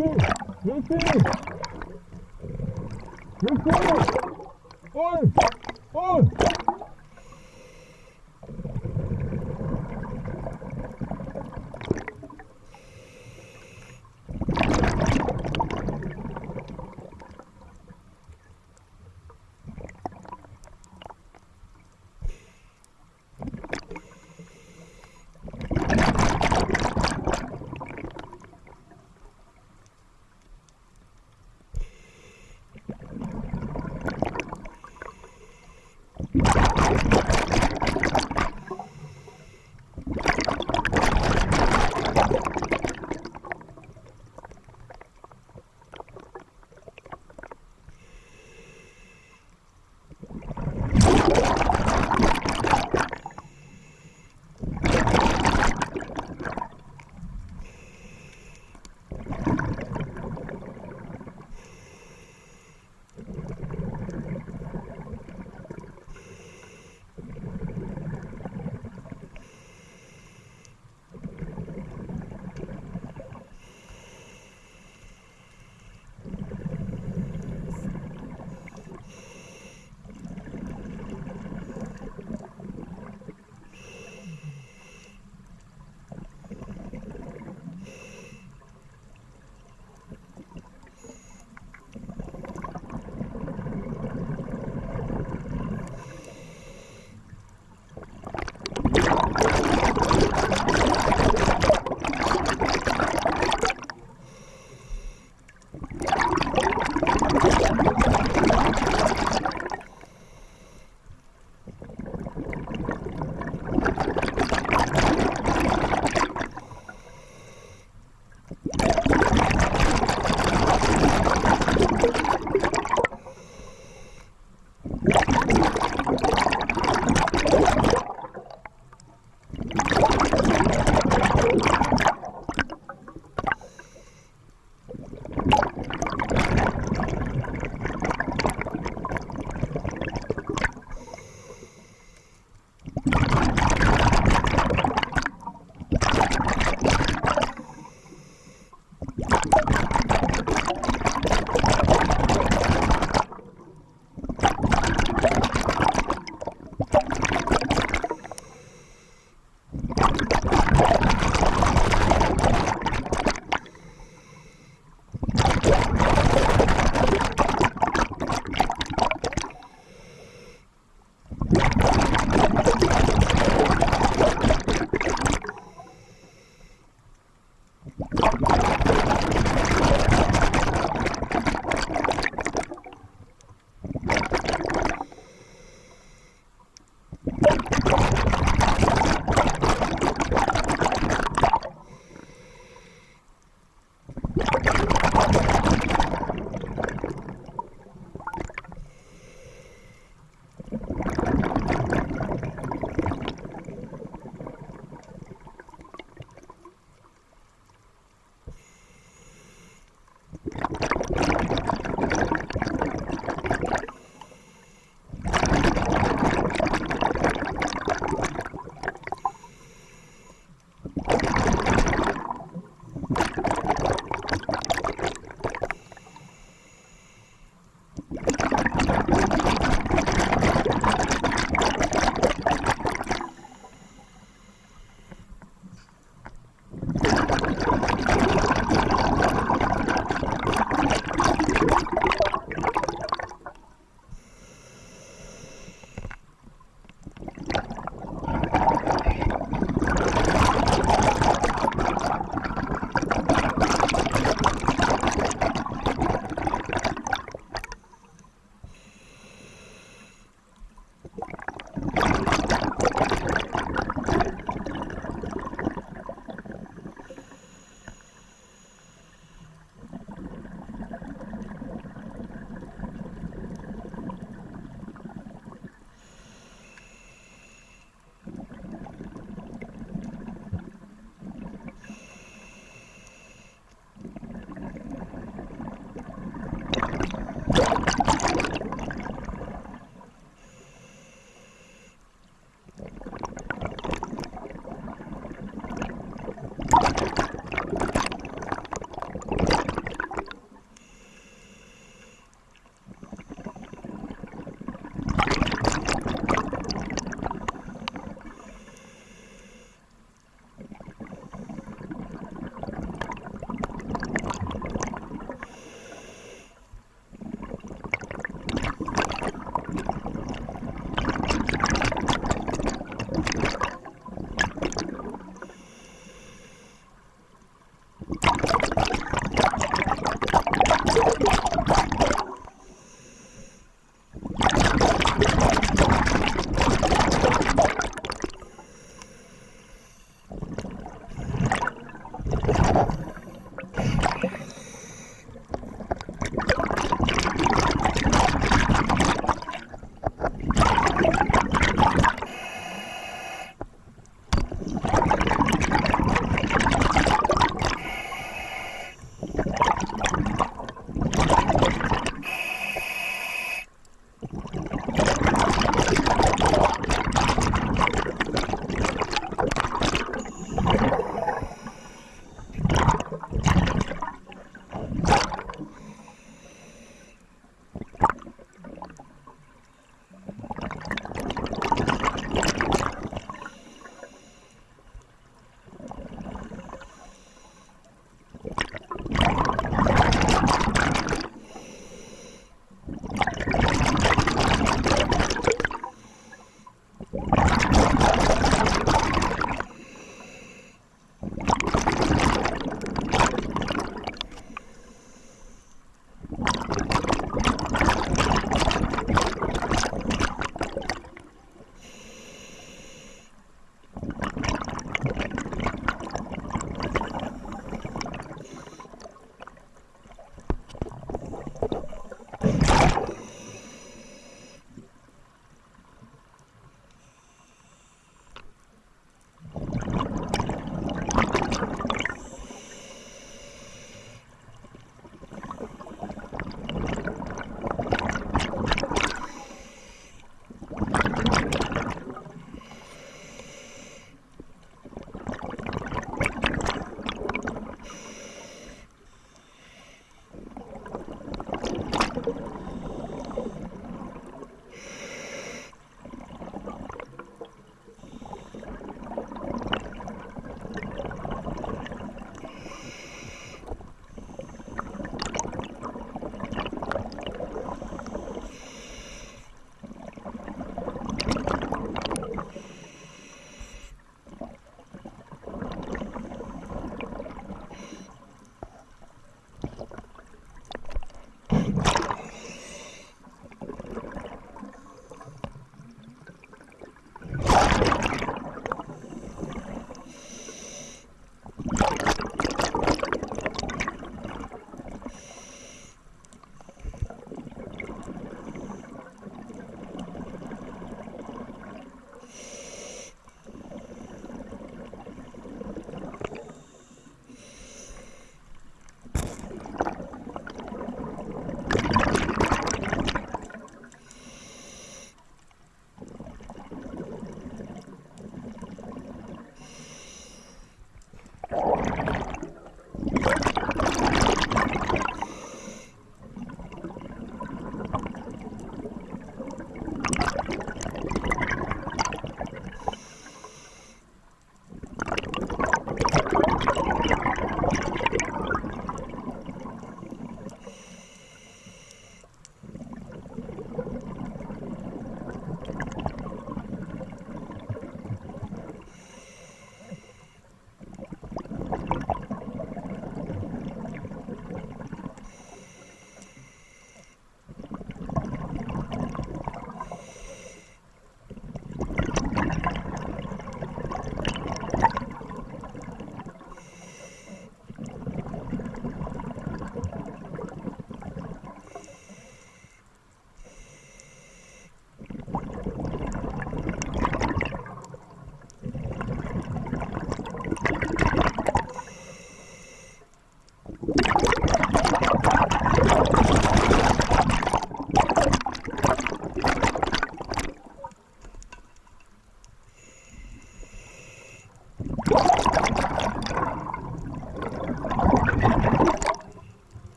Лети! Лети!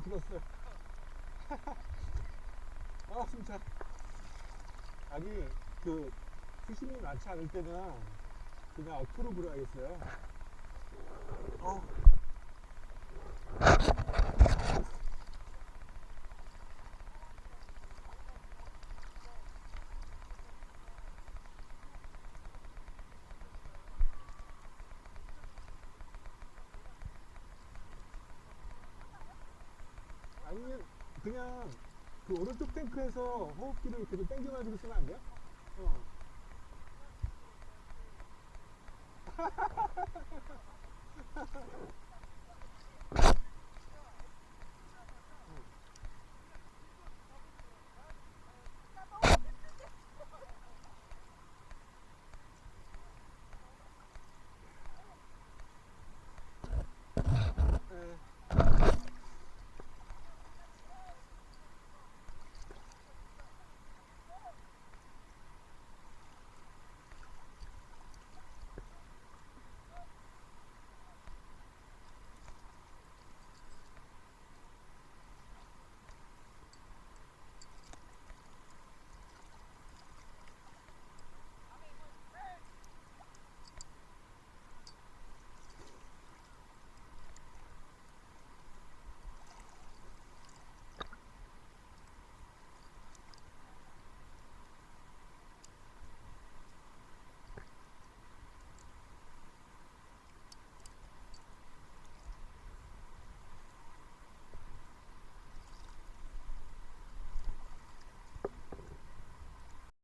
죽었어요. 아, 진짜. 아니, 그, 수심이 많지 않을 때는 그냥 어투로 불어야겠어요. 어. 아니면 그냥 그 오른쪽 탱크에서 호흡기를 계속 당겨가지고 쓰면 안 돼요? 어.